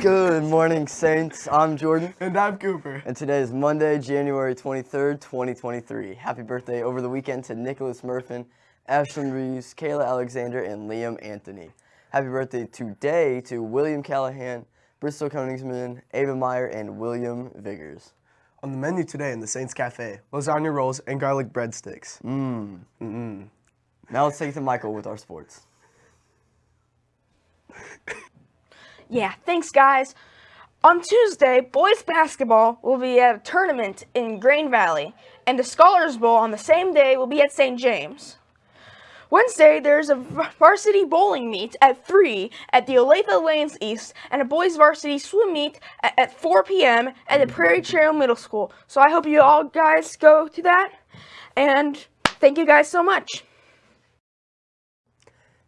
Good morning, Saints. I'm Jordan. And I'm Cooper. And today is Monday, January 23rd, 2023. Happy birthday over the weekend to Nicholas Murfin, Ashlyn Reeves, Kayla Alexander, and Liam Anthony. Happy birthday today to William Callahan, Bristol Koenigsman, Ava Meyer, and William Viggers. On the menu today in the Saints Cafe, lasagna rolls and garlic breadsticks. Mmm. Mm-mm. Now let's take it to Michael with our sports. Yeah, thanks guys. On Tuesday, boys basketball will be at a tournament in Grain Valley, and the Scholars Bowl on the same day will be at St. James. Wednesday, there's a varsity bowling meet at 3 at the Olathe Lanes East and a boys varsity swim meet at, at 4 p.m. at the Prairie Trail Middle School. So I hope you all guys go to that, and thank you guys so much.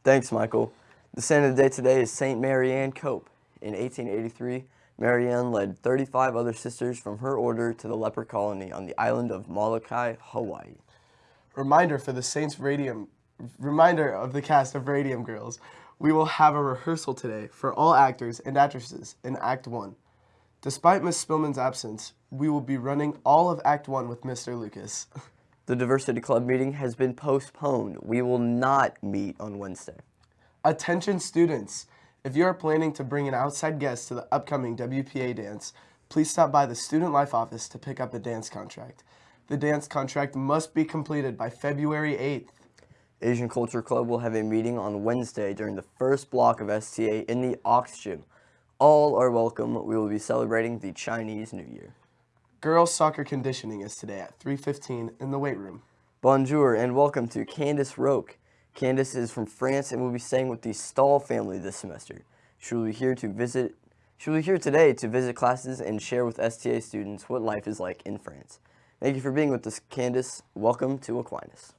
Thanks, Michael. The saint of the day today is St. Marianne Cope. In 1883, Marianne led 35 other sisters from her order to the leper colony on the island of Molokai, Hawaii. Reminder for the Saints Radium, reminder of the cast of Radium Girls. We will have a rehearsal today for all actors and actresses in Act 1. Despite Miss Spillman's absence, we will be running all of Act 1 with Mr. Lucas. The Diversity Club meeting has been postponed. We will not meet on Wednesday. Attention students! If you are planning to bring an outside guest to the upcoming WPA dance, please stop by the Student Life office to pick up a dance contract. The dance contract must be completed by February 8th. Asian Culture Club will have a meeting on Wednesday during the first block of STA in the Aux Gym. All are welcome. We will be celebrating the Chinese New Year. Girls soccer conditioning is today at 3.15 in the weight room. Bonjour and welcome to Candice Roque. Candice is from France and will be staying with the Stahl family this semester. She will be here to visit she will be here today to visit classes and share with STA students what life is like in France. Thank you for being with us, Candice. Welcome to Aquinas.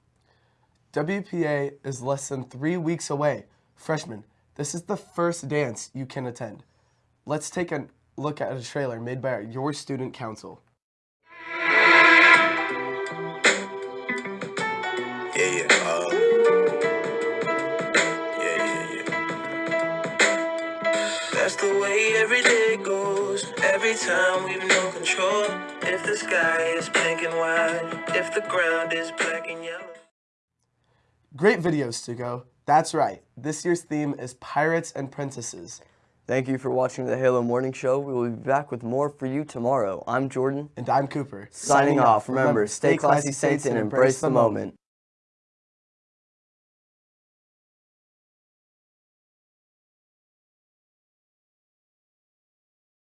WPA is less than three weeks away. Freshmen, this is the first dance you can attend. Let's take a look at a trailer made by your student council. That's the way every day goes. Every time we've no control. If the sky is pink and white, if the ground is black and yellow. Great videos to go. That's right. This year's theme is Pirates and Princesses. Thank you for watching the Halo Morning Show. We will be back with more for you tomorrow. I'm Jordan. And I'm Cooper. Signing off. Remember, stay classy, Saints, and embrace the moment.